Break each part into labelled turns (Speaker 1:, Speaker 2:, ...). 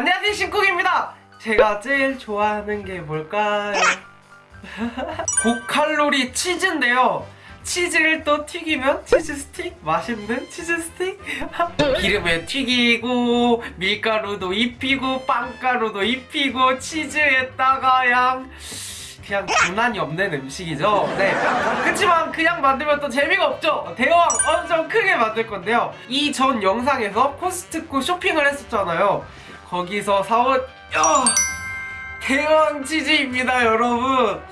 Speaker 1: 안녕하세요 신쿡입니다. 제가 제일 좋아하는 게 뭘까요? 고칼로리 치즈인데요. 치즈를 또 튀기면 치즈 스틱? 맛있는 치즈 스틱? 기름에 튀기고 밀가루도 입히고 빵가루도 입히고 치즈에다가 양 그냥 장난이 없는 음식이죠. 네. 그치만 그냥 만들면 또 재미가 없죠. 대왕 엄청 크게 만들 건데요. 이 전 영상에서 코스트코 쇼핑을 했었잖아요 거기서 사온 야, 대왕 치즈입니다 여러분.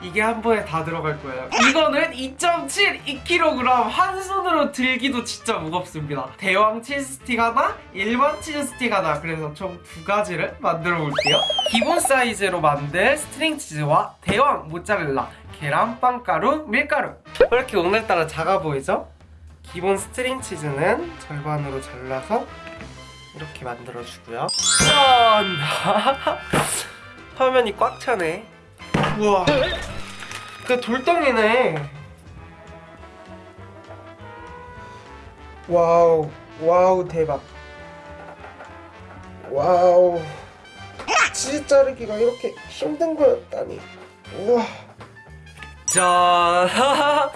Speaker 1: 이게 한 번에 다 들어갈 거예요. 이거는 2.7 2kg 한 손으로 들기도 진짜 무겁습니다. 대왕 치즈 스틱 하나 일반 치즈 스틱 하나. 그래서 총 두 가지를 만들어 볼게요. 기본 사이즈로 만들 스트링 치즈와 대왕 모짜렐라 계란 빵 가루 밀가루. 왜 이렇게 오늘따라 작아 보이죠? 기본 스트링 치즈는 절반으로 잘라서 이렇게 만들어주고요. 짠! 화면이 꽉 차네. 우와. 그 돌덩이네. 와우. 와우 대박. 와우. 치즈 자르기가 이렇게 힘든 거였다니. 우와. 자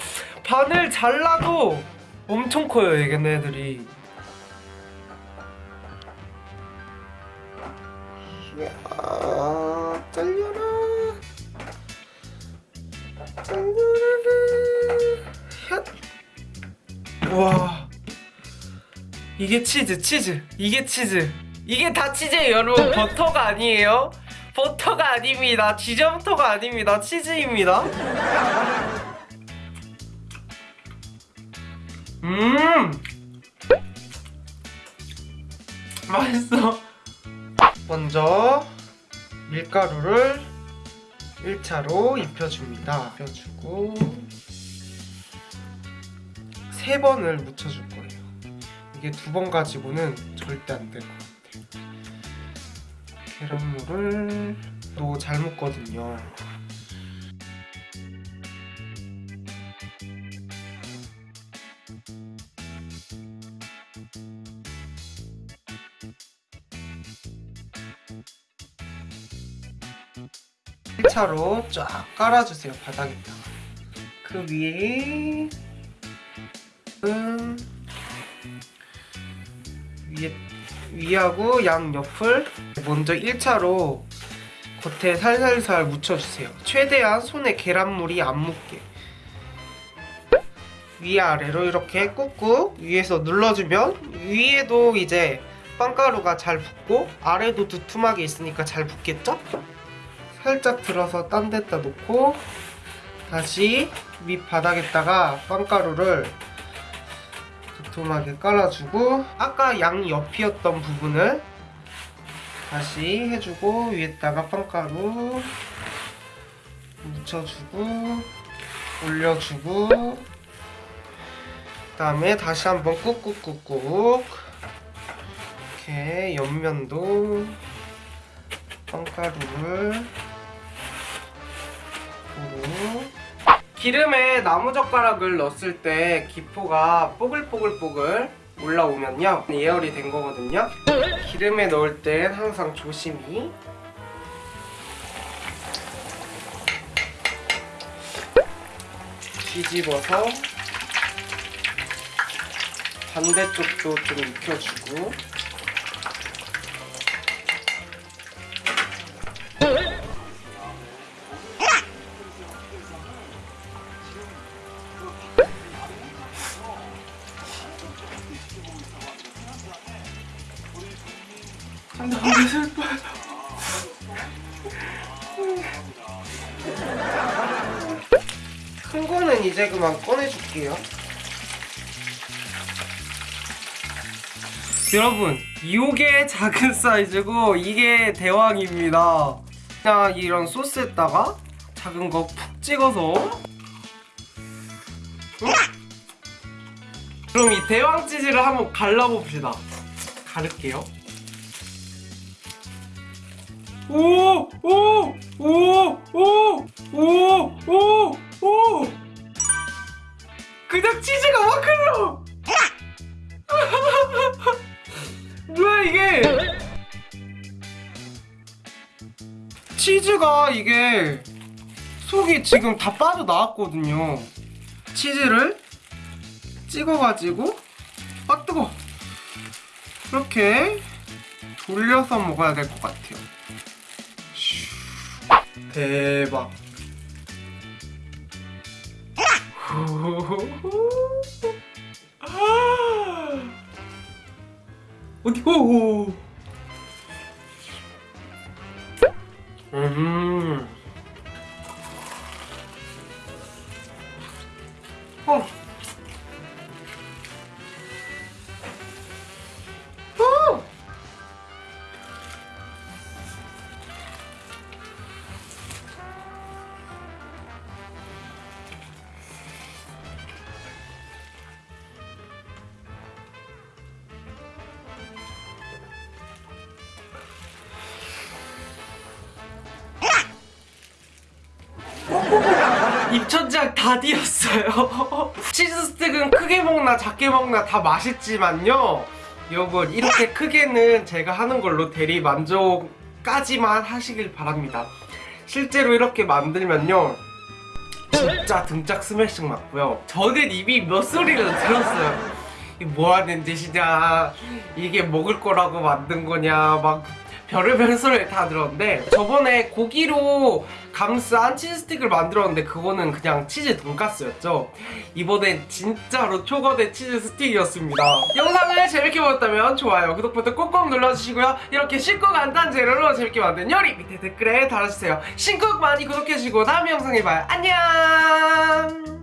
Speaker 1: 반을 잘라도 엄청 커요 얘네들이 이게 치즈 치즈. 이게 치즈. 이게 다 치즈예요 여러분. 버터가 아니에요. 버터가 아닙니다. 지점토가 아닙니다. 치즈입니다. 음. 맛있어. 먼저 밀가루를 1차로 입혀줍니다. 입혀주고 세 번을 묻혀줄 거예요. 이게 두 번 가지고는 절대 안 될 것 같아요. 계란물을 또 잘 묻거든요. 일차로쫙 깔아주세요 바닥에다가 그 위에 음, 위하고 양 옆을 먼저 1차로 겉에 살살살 묻혀주세요 최대한 손에 계란물이 안 묻게 위아래로 이렇게 꾹꾹 위에서 눌러주면 위에도 이제 빵가루가 잘 붙고 아래도 두툼하게 있으니까 잘 붙겠죠? 살짝 들어서 딴 데다 놓고 다시 밑바닥에다가 빵가루를 두툼하게 깔아주고 아까 양 옆이었던 부분을 다시 해주고 위에다가 빵가루 묻혀주고 올려주고 그 다음에 다시 한번 꾹꾹꾹꾹 이렇게 옆면도 빵가루를 고루 기름에 나무젓가락을 넣었을 때 기포가 뽀글뽀글뽀글 올라오면요. 예열이 된 거거든요. 기름에 넣을 땐 항상 조심히. 뒤집어서 반대쪽도 좀 익혀주고 너무 슬퍼요. 큰 거는 이제 그만 꺼내줄게요. 여러분, 요게 작은 사이즈고 이게 대왕입니다. 그냥 이런 소스에다가 작은 거 푹 찍어서 응? 그럼 이 대왕 치즈를 한번 갈라봅시다. 가를게요. 오! 오! 오! 오! 오! 오! 오! 그냥 치즈가 막 흘러! 뭐야 이게? 치즈가 이게 속이 지금 다 빠져나왔거든요. 치즈를 찍어가지고 아 뜨거 이렇게 돌려서 먹어야 될 것 같아요. 슈. 대박. 어디 오. 음. 입천장 다 뒤었어요. 치즈 스틱은 크게 먹나 작게 먹나 다 맛있지만요. 여러분 이렇게 크게는 제가 하는 걸로 대리 만족까지만 하시길 바랍니다. 실제로 이렇게 만들면요. 진짜 등짝 스매싱 맞고요. 저는 이미 몇 소리를 들었어요. 이게 뭐 하는 짓이냐, 이게 먹을 거라고 만든 거냐, 막 별의별 소리를 다 들었는데 저번에 고기로 감싼 치즈 스틱을 만들었는데 그거는 그냥 치즈 돈가스였죠. 이번엔 진짜로 초거대 치즈 스틱이었습니다. 영상을 재밌게 보셨다면 좋아요, 구독 버튼 꼭꼭 눌러주시고요. 이렇게 쉽고 간단 재료로 재밌게 만든 요리 밑에 댓글에 달아주세요. 신곡 많이 구독해주시고 다음 영상에 봐요. 안녕!